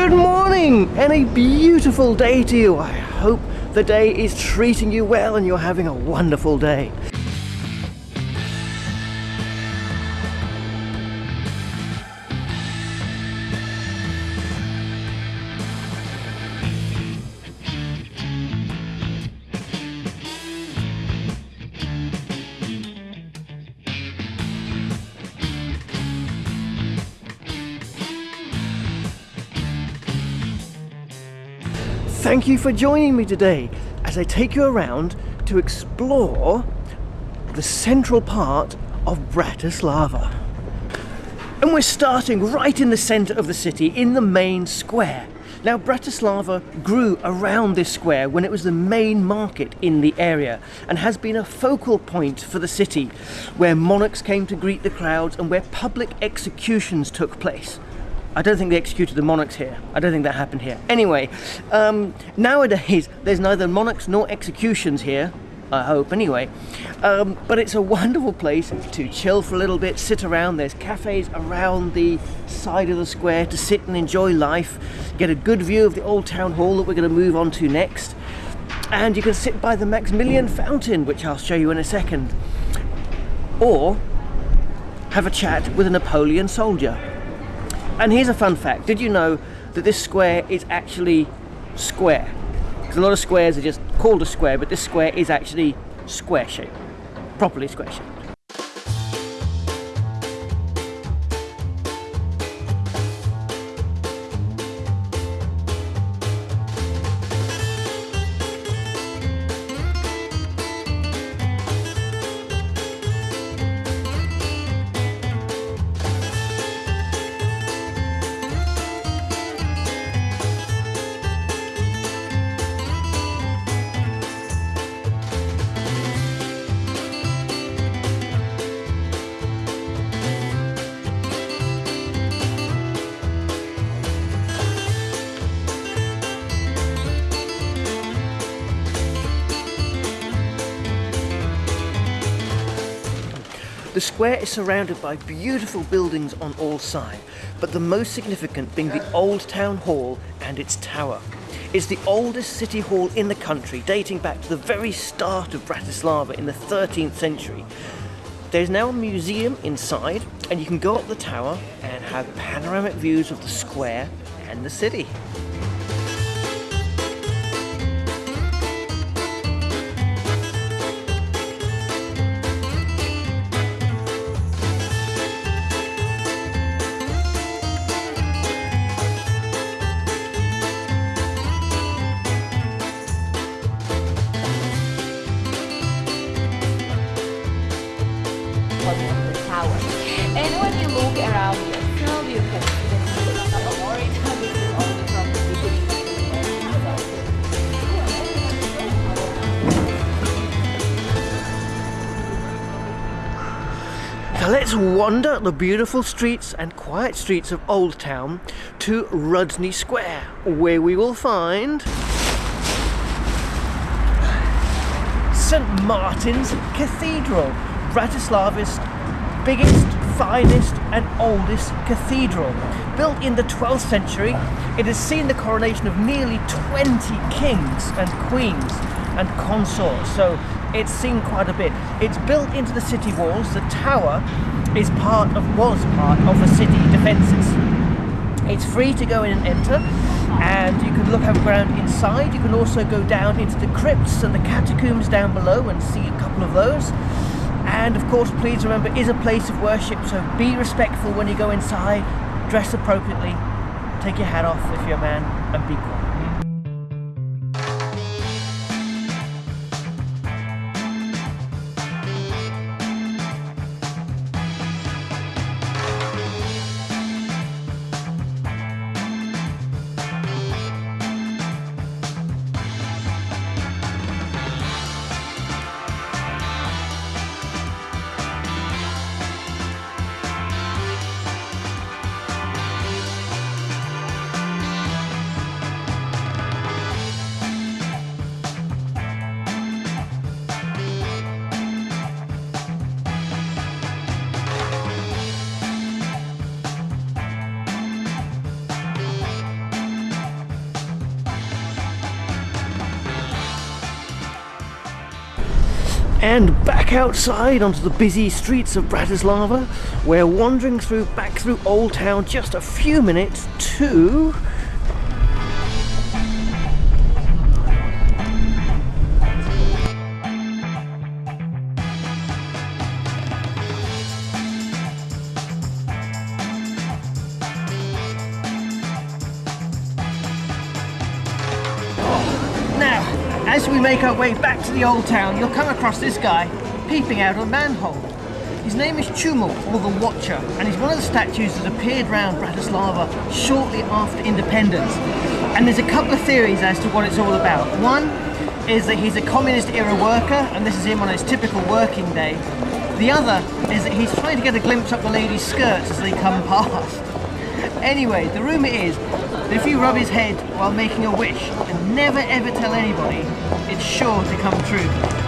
Good morning and a beautiful day to you. I hope the day is treating you well and you're having a wonderful day. You for joining me today as I take you around to explore the central part of Bratislava. And we're starting right in the centre of the city, in the main square. Now Bratislava grew around this square when it was the main market in the area and has been a focal point for the city where monarchs came to greet the crowds and where public executions took place. I don't think they executed the monarchs here. I don't think that happened here. Anyway, um, nowadays there's neither monarchs nor executions here. I hope anyway. Um, but it's a wonderful place to chill for a little bit, sit around. There's cafes around the side of the square to sit and enjoy life, get a good view of the old town hall that we're going to move on to next. And you can sit by the Maximilian fountain, which I'll show you in a second. Or have a chat with a Napoleon soldier. And here's a fun fact. Did you know that this square is actually square? Because a lot of squares are just called a square, but this square is actually square shaped. Properly square shaped. The square is surrounded by beautiful buildings on all sides, but the most significant being the Old Town Hall and its tower. It's the oldest city hall in the country, dating back to the very start of Bratislava in the 13th century. There's now a museum inside, and you can go up the tower and have panoramic views of the square and the city. Wander the beautiful streets and quiet streets of Old Town to Rudnay Square, where we will find St Martin's Cathedral, Bratislava's biggest, finest and oldest cathedral. Built in the 12th century, it has seen the coronation of nearly 20 kings and queens and consorts, so it's seen quite a bit. It's built into the city walls. The tower is part of, was part of the city defences. It's free to go in and enter and you can look around inside. You can also go down into the crypts and the catacombs down below and see a couple of those. And of course, please remember, it is a place of worship, so be respectful when you go inside, dress appropriately, take your hat off if you're a man, and be quiet. And back outside onto the busy streets of Bratislava, we're wandering through back through Old Town just a few minutes to make our way back to the old town, you'll come across this guy peeping out of a manhole. His name is Čumil, or the Watcher, and he's one of the statues that appeared around Bratislava shortly after independence. And there's a couple of theories as to what it's all about. One is that he's a communist era worker, and this is him on his typical working day. The other is that he's trying to get a glimpse up the ladies' skirts as they come past. Anyway, the rumour is that if you rub his head while making a wish and never ever tell anybody, it's sure to come true.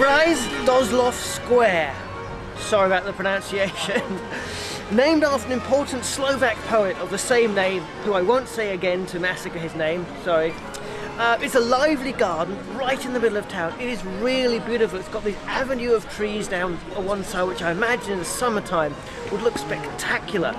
Hrys Dozlov Square. Sorry about the pronunciation. Named after an important Slovak poet of the same name, who I won't say again to massacre his name, sorry. Uh, it's a lively garden right in the middle of town. It is really beautiful. It's got this avenue of trees down one side, which I imagine in the summertime would look spectacular.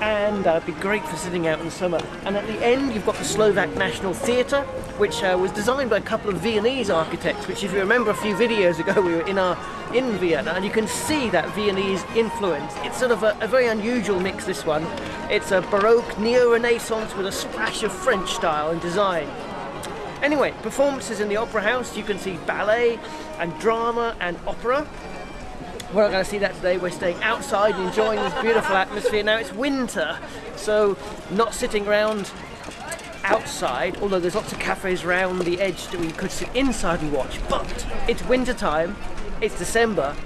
And uh, it'd be great for sitting out in the summer. And at the end, you've got the Slovak National Theatre, which uh, was designed by a couple of Viennese architects. Which, if you remember, a few videos ago, we were in our in Vienna, and you can see that Viennese influence. It's sort of a, a very unusual mix. This one, it's a Baroque neo-Renaissance with a splash of French style and design. Anyway, performances in the Opera House, you can see ballet and drama and opera. We're not going to see that today, we're staying outside and enjoying this beautiful atmosphere. Now it's winter, so not sitting around outside, although there's lots of cafes around the edge that we could sit inside and watch, but it's winter time, it's December,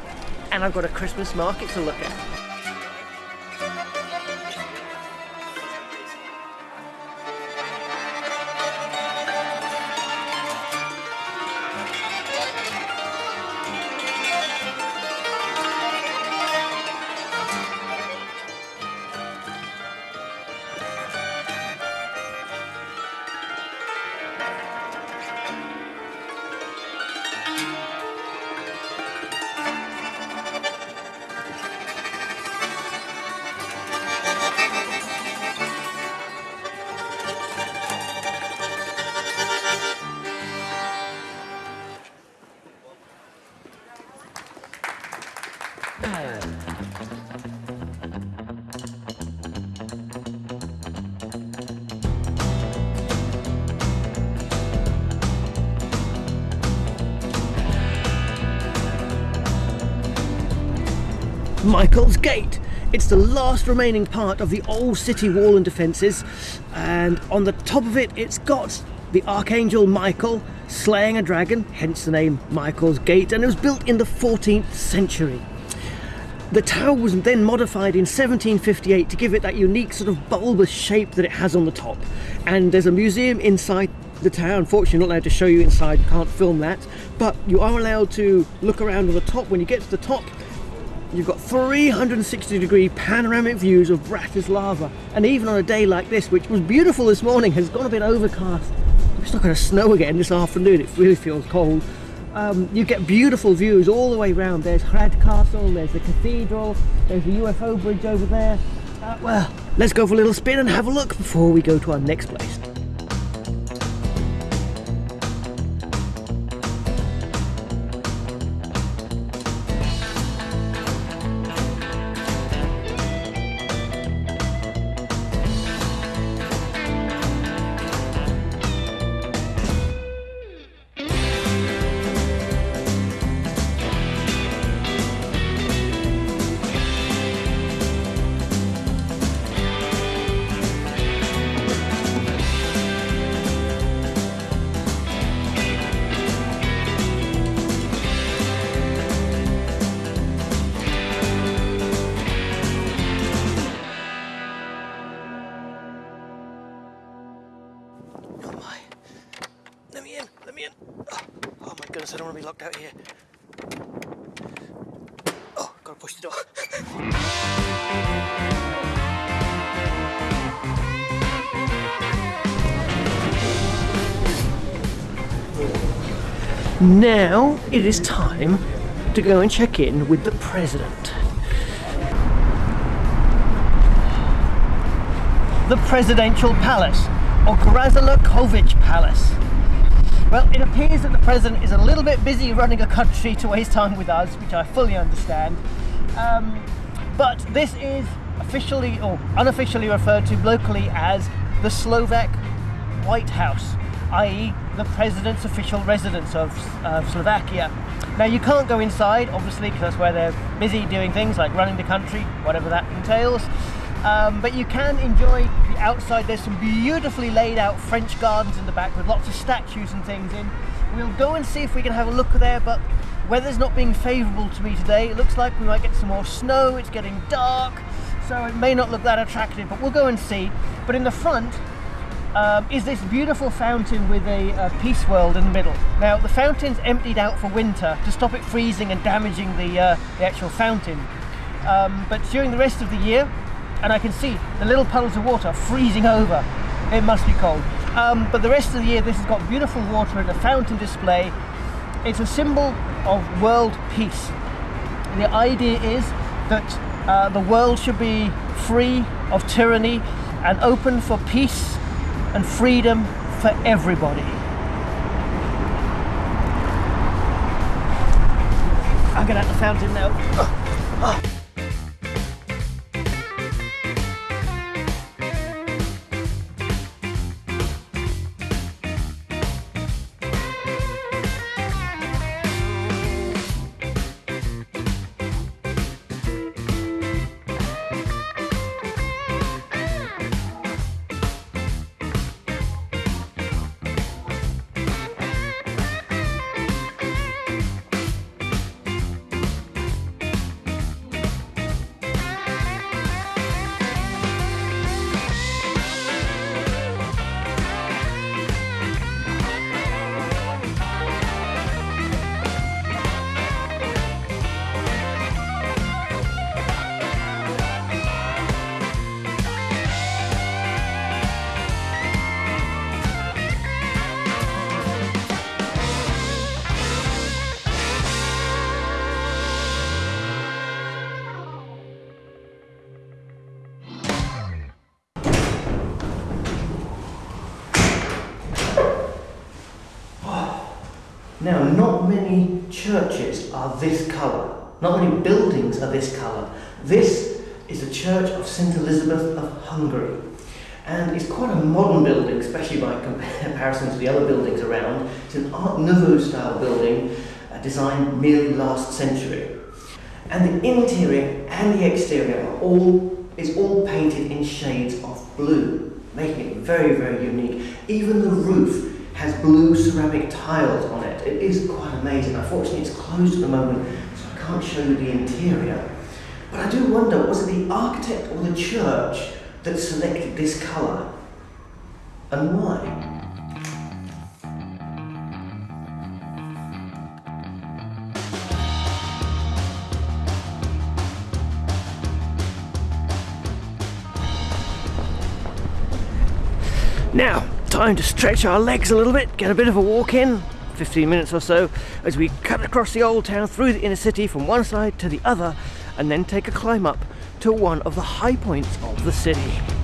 and I've got a Christmas market to look at. Michael's Gate. It's the last remaining part of the old city wall and defences, and on the top of it, it's got the Archangel Michael slaying a dragon, hence the name Michael's Gate, and it was built in the 14th century. The tower was then modified in 1758 to give it that unique sort of bulbous shape that it has on the top. And there's a museum inside the tower. Unfortunately, not allowed to show you inside, can't film that. But you are allowed to look around on the top. When you get to the top, you've got 360 degree panoramic views of Bratislava. And even on a day like this, which was beautiful this morning, has gone a bit overcast. It's not going to snow again this afternoon. It really feels cold um, you get beautiful views all the way around. There's Hrad Castle, there's the cathedral, there's the UFO bridge over there. Uh, well, let's go for a little spin and have a look before we go to our next place. Now it is time to go and check in with the president. The presidential palace, or Grassalkovich Palace. Well, it appears that the president is a little bit busy running a country to waste time with us, which I fully understand. Um, but this is officially or unofficially referred to locally as the Slovak White House, i.e., the president's official residence of, Slovakia. Now, you can't go inside, obviously, because that's where they're busy doing things like running the country, whatever that entails. Um, but you can enjoy the outside. There's some beautifully laid out French gardens in the back with lots of statues and things in. We'll go and see if we can have a look there, but weather's not being favourable to me today. It looks like we might get some more snow. It's getting dark, so it may not look that attractive, but we'll go and see. But in the front, um, is this beautiful fountain with a, a peace world in the middle. Now the fountain's emptied out for winter to stop it freezing and damaging the, uh, the actual fountain. Um, but during the rest of the year, and I can see the little puddles of water freezing over. It must be cold. Um, but the rest of the year, this has got beautiful water and a fountain display. It's a symbol of world peace. The idea is that uh, the world should be free of tyranny and open for peace and freedom for everybody. I'll get out the fountain now. Now, not many churches are this colour. Not many buildings are this colour. This is the Church of St Elizabeth of Hungary. And it's quite a modern building, especially by comparison to the other buildings around. It's an Art Nouveau style building, uh, designed merely last century. And the interior and the exterior are all is all painted in shades of blue, making it very, very unique. Even the roof has blue ceramic tiles on it. It is quite amazing. Unfortunately, it's closed at the moment, so I can't show you the interior. But I do wonder, was it the architect or the church that selected this colour? And why? Now, time to stretch our legs a little bit, get a bit of a walk in, 15 minutes or so, as we cut across the old town through the inner city from one side to the other, and then take a climb up to one of the high points of the city.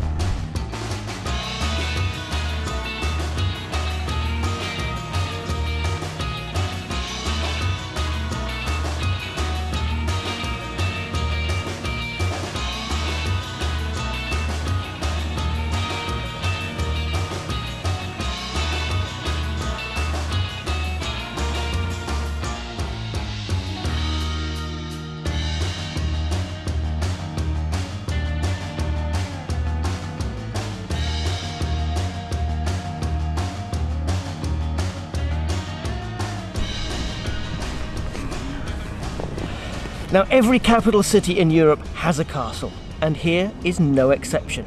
Now, every capital city in Europe has a castle, and here is no exception.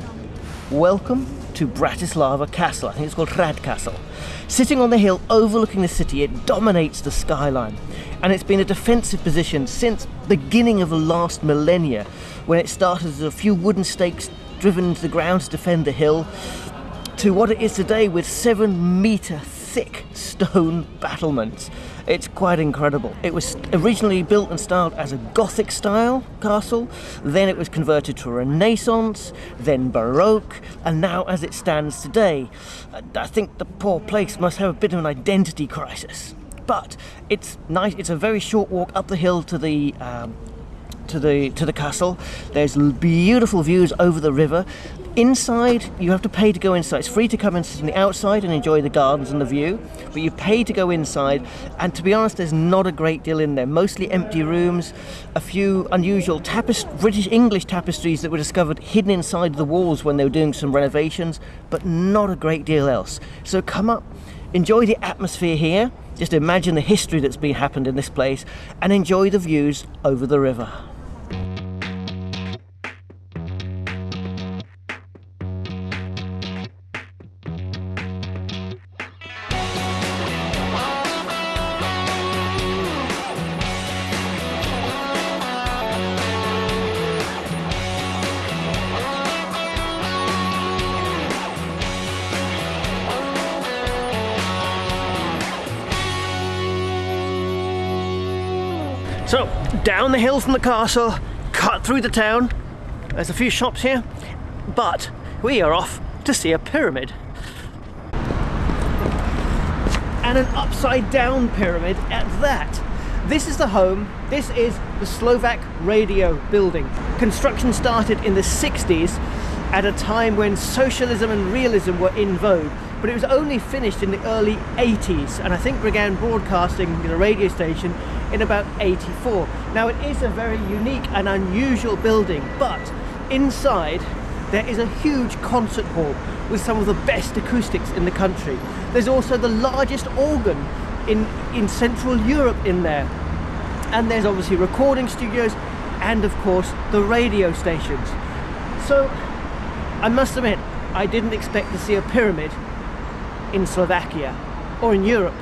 Welcome to Bratislava Castle. I think it's called Hrad Castle. Sitting on the hill overlooking the city, it dominates the skyline. And it's been a defensive position since the beginning of the last millennia, when it started as a few wooden stakes driven into the ground to defend the hill, to what it is today with seven metre thick stone battlements. It's quite incredible. It was originally built and styled as a Gothic style castle, then it was converted to Renaissance, then Baroque, and now as it stands today. I think the poor place must have a bit of an identity crisis. But it's nice, it's a very short walk up the hill to the um, to the to the castle. There's beautiful views over the river. Inside, you have to pay to go inside. It's free to come and sit on the outside and enjoy the gardens and the view, but you pay to go inside. And to be honest, there's not a great deal in there. Mostly empty rooms, a few unusual tapest- British English tapestries that were discovered hidden inside the walls when they were doing some renovations, but not a great deal else. So come up, enjoy the atmosphere here. Just imagine the history that's been happened in this place, and enjoy the views over the river. So, down the hill from the castle, cut through the town. There's a few shops here, but we are off to see a pyramid. And an upside down pyramid at that. This is the home, this is the Slovak radio building. Construction started in the 60s at a time when socialism and realism were in vogue but it was only finished in the early 80s and I think began broadcasting the radio station in about 84. Now it is a very unique and unusual building but inside there is a huge concert hall with some of the best acoustics in the country. There's also the largest organ in, in Central Europe in there and there's obviously recording studios and of course the radio stations. So I must admit I didn't expect to see a pyramid in Slovakia or in Europe.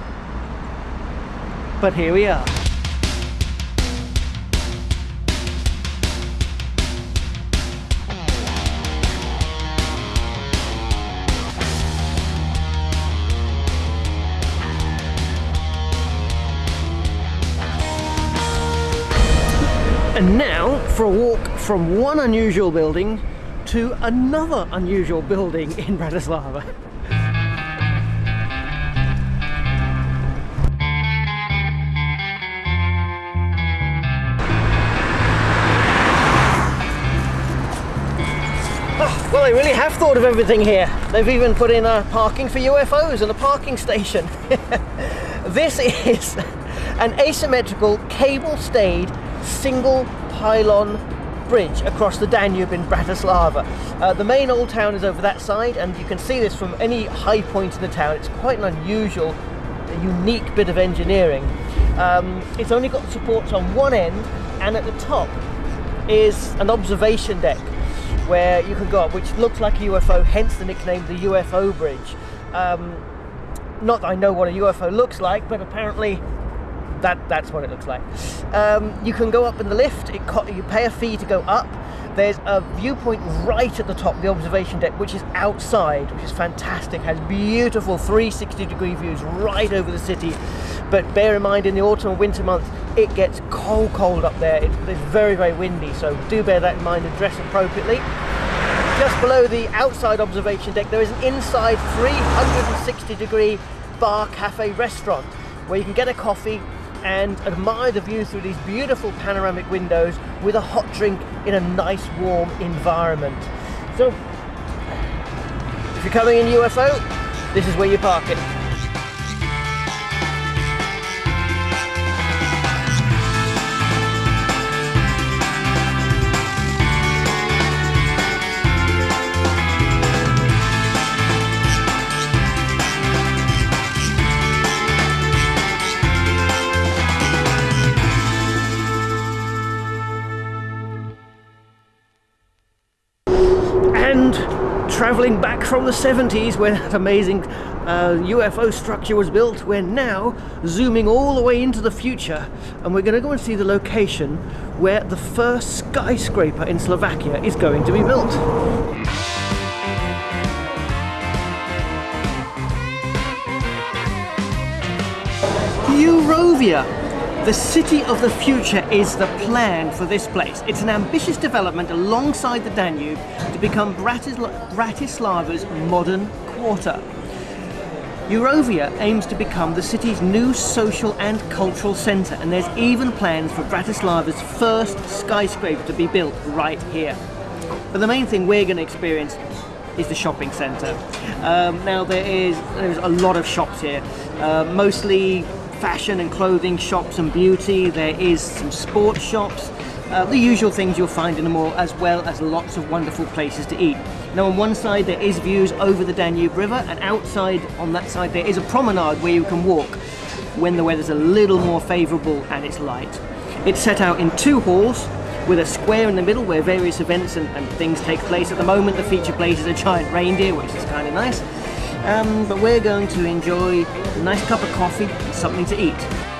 But here we are. And now for a walk from one unusual building to another unusual building in Bratislava. Ah, well, they really have thought of everything here. They've even put in a parking for UFOs and a parking station. this is an asymmetrical cable-stayed single pylon bridge across the Danube in Bratislava. Uh, the main old town is over that side and you can see this from any high point in the town. It's quite an unusual, unique bit of engineering. Um, it's only got supports on one end and at the top is an observation deck where you can go up, which looks like a UFO, hence the nickname the UFO Bridge. Um, not that I know what a UFO looks like, but apparently that that's what it looks like. Um, you can go up in the lift. You pay a fee to go up. There's a viewpoint right at the top, the observation deck, which is outside, which is fantastic. Has beautiful 360 degree views right over the city. But bear in mind, in the autumn and winter months, it gets cold, cold up there. It, it's very, very windy. So do bear that in mind and dress appropriately. Just below the outside observation deck, there is an inside 360 degree bar cafe restaurant where you can get a coffee and admire the view through these beautiful panoramic windows with a hot drink in a nice warm environment. So, if you're coming in UFO, this is where you park it. Travelling back from the 70s when that amazing uh, UFO structure was built. We're now zooming all the way into the future and we're going to go and see the location where the first skyscraper in Slovakia is going to be built. Eurovea. The city of the future is the plan for this place. It's an ambitious development alongside the Danube to become Bratisla Bratislava's modern quarter. Eurovea aims to become the city's new social and cultural centre and there's even plans for Bratislava's first skyscraper to be built right here. But the main thing we're going to experience is the shopping centre. Um, now there is there's a lot of shops here, uh, mostly fashion and clothing shops and beauty. There is some sports shops, uh, the usual things you'll find in the mall, as well as lots of wonderful places to eat. Now on one side there is views over the Danube River and outside on that side there is a promenade where you can walk when the weather's a little more favourable and it's light. It's set out in two halls with a square in the middle where various events and, and things take place. At the moment the feature place is a giant reindeer which is kind of nice. Um, but we're going to enjoy a nice cup of coffee and something to eat.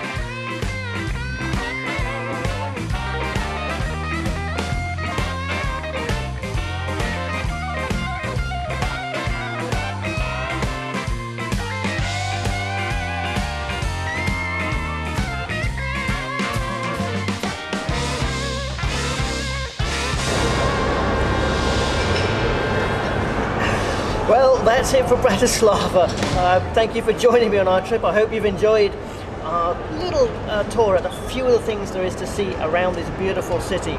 That's it for Bratislava. Uh, thank you for joining me on our trip. I hope you've enjoyed our little uh, tour at a few of the things there is to see around this beautiful city.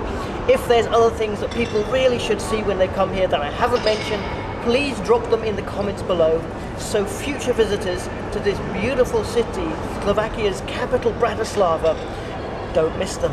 If there's other things that people really should see when they come here that I haven't mentioned, please drop them in the comments below so future visitors to this beautiful city, Slovakia's capital Bratislava, don't miss them.